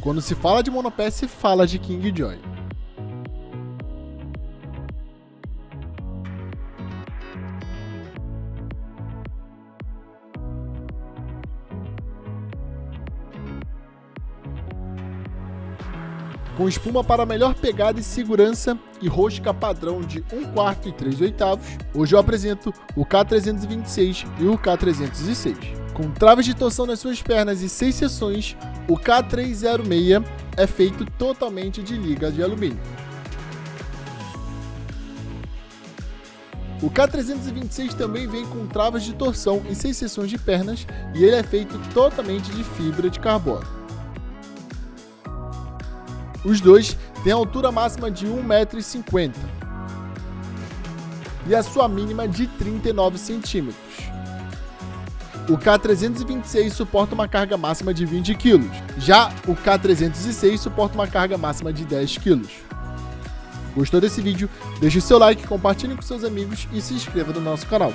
Quando se fala de monopé, se fala de King Joy. com espuma para melhor pegada e segurança e rosca padrão de 1 quarto e 3 oitavos, hoje eu apresento o K326 e o K306. Com traves de torção nas suas pernas e 6 seções, o K306 é feito totalmente de liga de alumínio. O K326 também vem com travas de torção e 6 seções de pernas e ele é feito totalmente de fibra de carbono. Os dois têm altura máxima de 1,50m e a sua mínima de 39 centímetros. O K326 suporta uma carga máxima de 20 kg, já o K306 suporta uma carga máxima de 10 kg. Gostou desse vídeo? Deixe seu like, compartilhe com seus amigos e se inscreva no nosso canal.